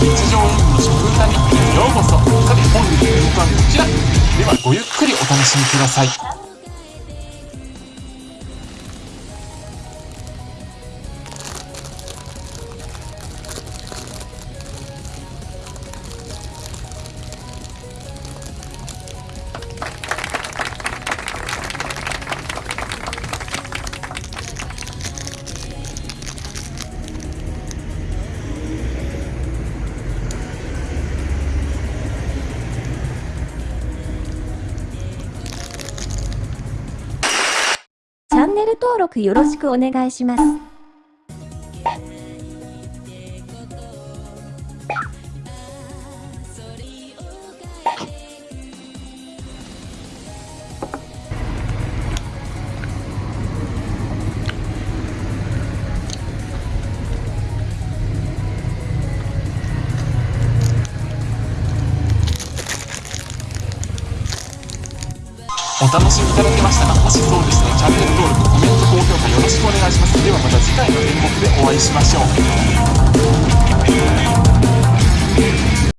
日常演舞の食歌日記へようこそ。さて本日の演舞はこちら。ではごゆっくりお楽しみください。ネル登録よろしくお願いします。お楽しみいただけましたかもしそうでしたらチャンネル登録コメント高評価よろしくお願いします。ではまた次回の演目でお会いしましょう。